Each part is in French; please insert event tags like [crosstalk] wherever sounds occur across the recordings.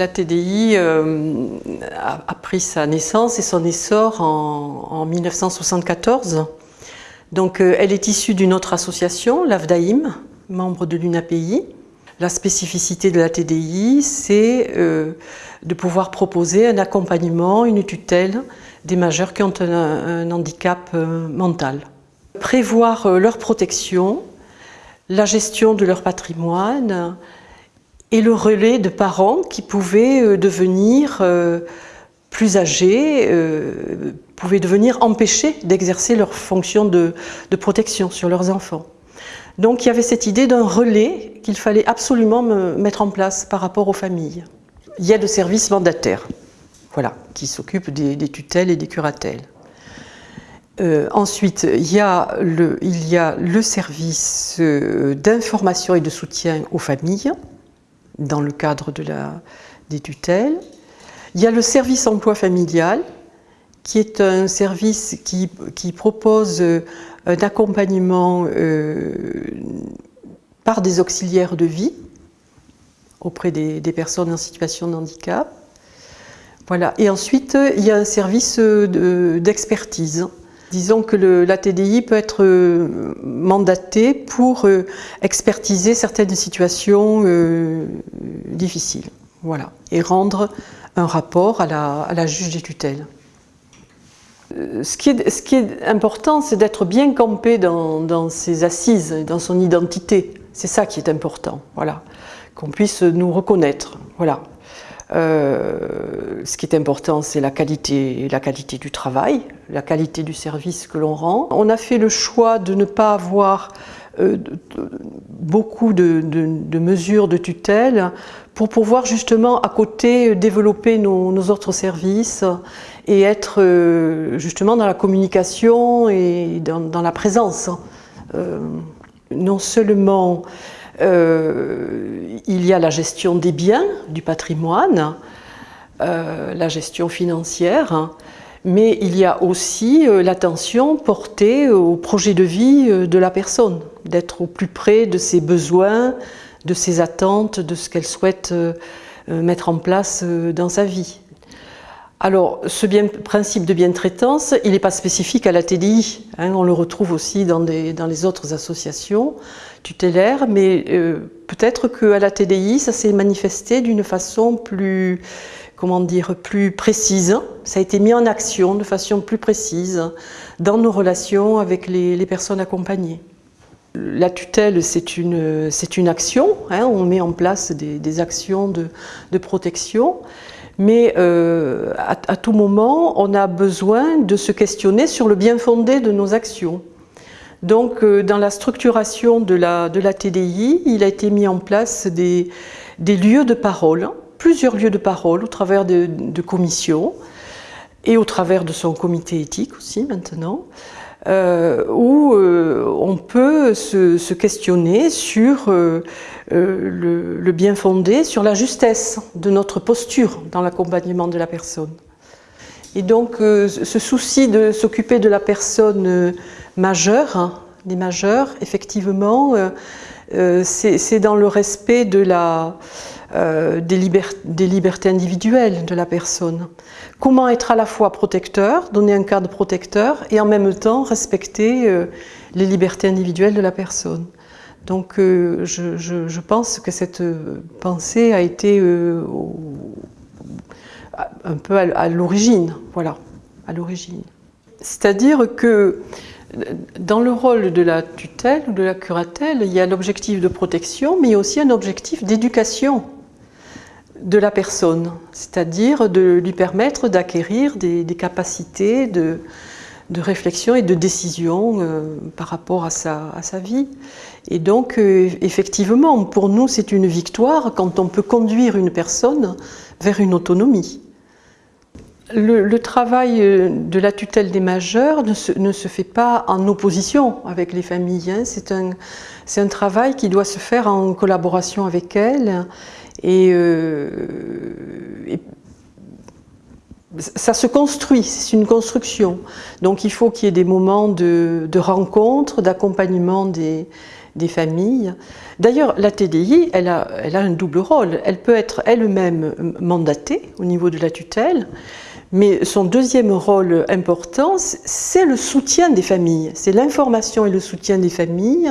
La TDI euh, a, pris sa naissance et son essor en, 1974. Donc, euh, elle est issue d'une autre association, l'AFDAIM, membre de l'UNAPI. La spécificité de la TDI, c'est euh, de pouvoir proposer un accompagnement, une tutelle des majeurs qui ont un handicap mental. Prévoir leur protection, la gestion de leur patrimoine, et le relais de parents qui pouvaient euh, devenir euh, plus âgés, euh, pouvaient devenir empêchés d'exercer leur fonction de, protection sur leurs enfants. Donc il y avait cette idée d'un relais qu'il fallait absolument mettre en place par rapport aux familles. Il y a le service mandataire, voilà, qui s'occupe des, tutelles et des curatelles. ensuite, il y, a le, il y a le service d'information et de soutien aux familles, dans le cadre des tutelles. Il y a le service emploi familial, qui est un service qui, propose euh, un accompagnement euh, par des auxiliaires de vie auprès des, personnes en situation de handicap. Voilà. Et ensuite, il y a un service euh, d'expertise. Disons que la TDI peut être euh, mandatée pour euh, expertiser certaines situations euh, difficiles voilà, et rendre un rapport à la, juge des tutelles. Ce qui, est, important, c'est d'être bien campé dans, ses assises, dans son identité. C'est ça qui est important, voilà. qu'on puisse nous reconnaître. Voilà. Euh, ce qui est important, c'est la qualité, la qualité du travail, la qualité du service que l'on rend. On a fait le choix de ne pas avoir euh, beaucoup de, mesures de tutelle pour pouvoir justement à côté développer nos, autres services et être euh, justement dans la communication et dans, la présence. non seulement euh, il y a la gestion des biens, du patrimoine, euh, la gestion financière, mais il y a aussi euh, l'attention portée au projet de vie de la personne, d'être au plus près de ses besoins, de ses attentes, de ce qu'elle souhaite mettre en place dans sa vie. Alors, ce principe de bien-traitance, il n'est pas spécifique à la TDI. Hein, on le retrouve aussi dans, les autres associations tutélaires, mais euh, peut-être qu'à la TDI, ça s'est manifesté d'une façon plus, comment dire, plus précise. Ça a été mis en action de façon plus précise dans nos relations avec les, personnes accompagnées. La tutelle, c'est une, action. Hein, on met en place des, actions de protection mais euh, à, tout moment, on a besoin de se questionner sur le bien fondé de nos actions. Donc, euh, dans la structuration de la, TDI, il a été mis en place des, lieux de parole, plusieurs lieux de parole au travers de commissions et au travers de son comité éthique aussi maintenant, euh, où euh, on peut se, questionner sur euh, le, bien fondé, sur la justesse de notre posture dans l'accompagnement de la personne. Et donc ce souci de s'occuper de la personne majeure, hein, des majeurs, effectivement, c'est dans le respect la, des, libertés individuelles de la personne. Comment être à la fois protecteur, donner un cadre protecteur et en même temps respecter euh, les libertés individuelles de la personne. Donc euh, je, pense que cette euh, pensée a été un peu à, l'origine, voilà, à l'origine. C'est-à-dire que dans le rôle de la tutelle ou de la curatelle, il y a l'objectif de protection, mais il y a aussi un objectif d'éducation de la personne, c'est-à-dire de lui permettre d'acquérir des, capacités de, réflexion et de décision euh, par rapport à sa, vie. Et donc, euh, effectivement, pour nous, c'est une victoire quand on peut conduire une personne vers une autonomie. Le, travail euh, de la tutelle des majeurs ne se, fait pas en opposition avec les familles. Hein. C'est un, un travail qui doit se faire en collaboration avec elles euh, et, ça se construit, c'est une construction. Donc il faut qu'il y ait des moments de, rencontre, d'accompagnement des, des familles. D'ailleurs, la TDI, elle a, elle a un double rôle. Elle peut être elle-même mandatée au niveau de la tutelle, mais son deuxième rôle important, c'est le soutien des familles. C'est l'information et le soutien des familles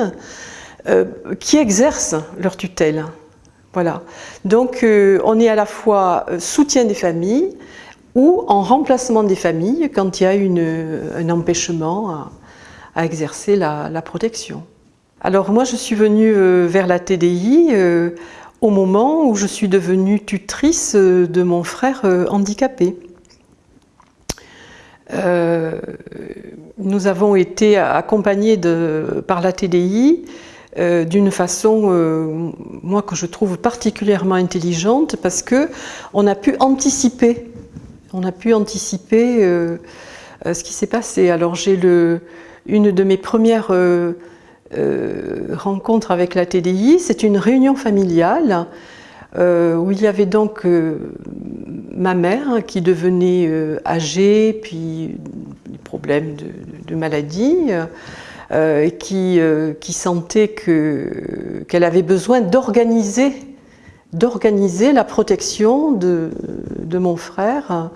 euh, qui exercent leur tutelle. Voilà. Donc, euh, on est à la fois euh, soutien des familles ou en remplacement des familles quand il y a un empêchement à, exercer la, protection. Alors, moi, je suis venue vers la TDI au moment où je suis devenue tutrice de mon frère handicapé. Euh, nous avons été accompagnés par la TDI euh, d'une façon, euh, moi, que je trouve particulièrement intelligente parce que on a pu anticiper, on a pu anticiper ce qui s'est passé. Alors j'ai une de mes premières rencontres avec la TDI, c'est une réunion familiale où il y avait donc ma mère qui devenait euh, âgée, puis des problèmes de, de maladie, et qui, qui, sentait qu'elle avait besoin d'organiser d'organiser la protection de, de mon frère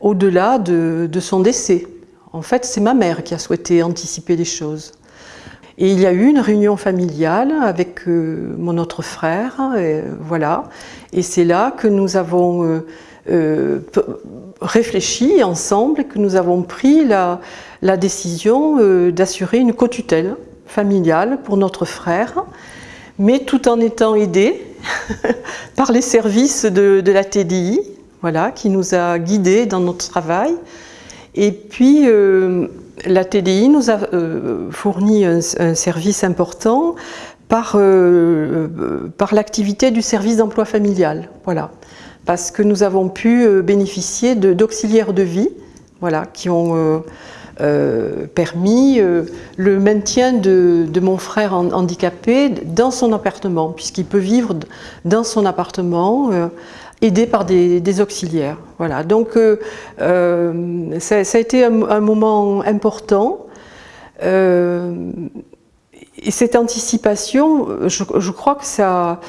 au-delà de, de son décès. En fait, c'est ma mère qui a souhaité anticiper les choses. Et il y a eu une réunion familiale avec euh, mon autre frère, et, voilà. Et c'est là que nous avons euh, euh, réfléchi ensemble, que nous avons pris la, décision euh, d'assurer une co-tutelle familiale pour notre frère, mais tout en étant aidé [laughs] par les services de, la TDI, voilà, qui nous a guidés dans notre travail. Et puis, euh, la TDI nous a fourni un, service important par, par l'activité du service d'emploi familial. Voilà. Parce que nous avons pu euh, bénéficier d'auxiliaires de, vie voilà, qui ont euh, euh permis le maintien de, mon frère handicapé dans son appartement, puisqu'il peut vivre dans son appartement aidé par des, auxiliaires. Voilà. Donc ça, a été un moment important. Et cette anticipation, je, crois que ça,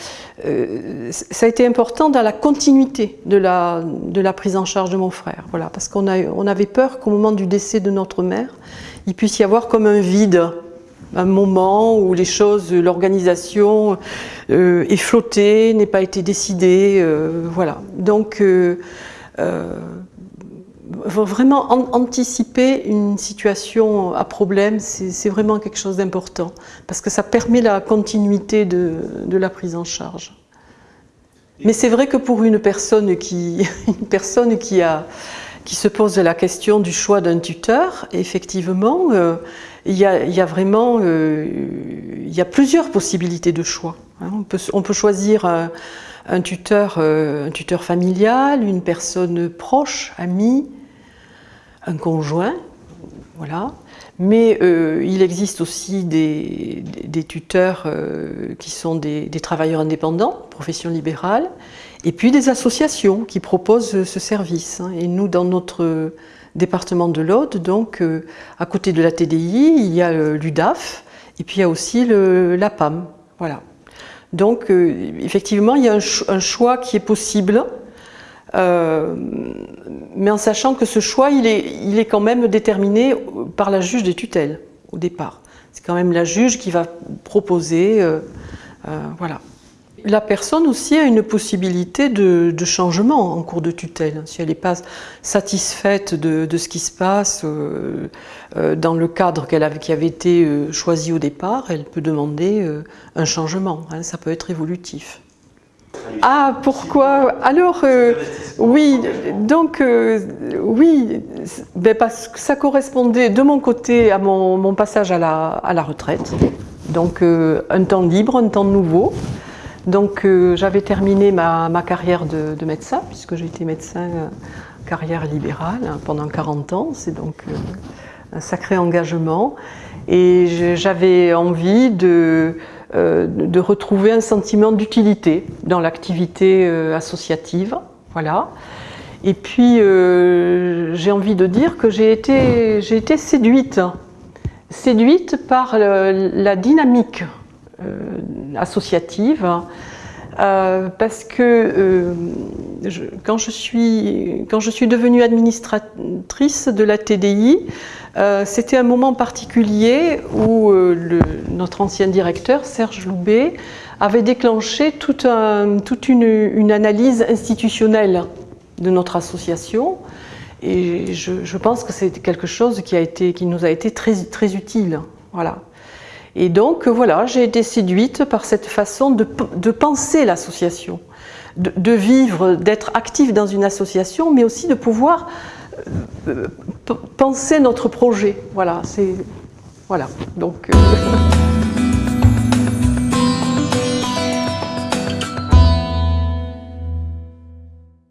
euh, ça a été important dans la continuité de la, prise en charge de mon frère. Voilà, parce qu'on on avait peur qu'au moment du décès de notre mère, il puisse y avoir comme un vide un moment où les choses, l'organisation euh, est flottée, n'est pas été décidée, euh, voilà. Donc, vraiment an anticiper une situation à problème, c'est vraiment quelque chose d'important, parce que ça permet la continuité de, de la prise en charge. Mais c'est vrai que pour une personne qui, [laughs] une personne qui a qui se pose la question du choix d'un tuteur, effectivement, euh, il, y a, y a, vraiment euh, y a plusieurs possibilités de choix. Hein. On, peut, on, peut, choisir un, un tuteur, euh, un tuteur familial, une personne proche, amie, un conjoint, voilà. Mais euh, il existe aussi des, tuteurs euh, qui sont des, travailleurs indépendants, profession libérale, et puis des associations qui proposent ce service. Hein. Et nous, dans notre département de l'Aude, donc euh, à côté de la TDI, il y a l'UDAF, et puis il y a aussi le, la PAM. Voilà. Donc effectivement, il y a un, choix qui est possible, euh, mais en sachant que ce choix, il est, il est quand même déterminé par la juge des tutelles au départ. C'est quand même la juge qui va proposer, euh, voilà. La personne aussi a une possibilité de, changement en cours de tutelle. Si elle n'est pas satisfaite de, ce qui se passe euh, euh, dans le cadre qu avait, qui avait été euh, choisi au départ, elle peut demander euh, un changement. Hein, ça peut être évolutif. Ah, pourquoi? Alors, euh, oui, donc, euh, oui, ben parce que ça correspondait de mon côté à mon, mon passage à la, à la retraite. Donc, euh, un temps libre, un temps nouveau. Donc j'avais terminé ma, ma, carrière de, de médecin, puisque j'ai été médecin carrière libérale hein, pendant 40 ans, c'est donc un sacré engagement. Et j'avais envie de, de, retrouver un sentiment d'utilité dans l'activité euh, associative. Voilà. Et puis euh, j'ai envie de dire que j'ai été, séduite, séduite par la dynamique associative. parce que quand je suis devenue administratrice de la TDI, c'était un moment particulier où notre ancien directeur, Serge Loubet, avait déclenché toute, une, analyse institutionnelle de notre association. Et je, pense que c'est quelque chose qui, nous a été très, utile. Voilà. Et donc, voilà, j'ai été séduite par cette façon de, penser l'association, de, vivre, d'être actif dans une association, mais aussi de pouvoir euh, penser notre projet. Voilà, c'est... Voilà, donc... Euh, [laughs]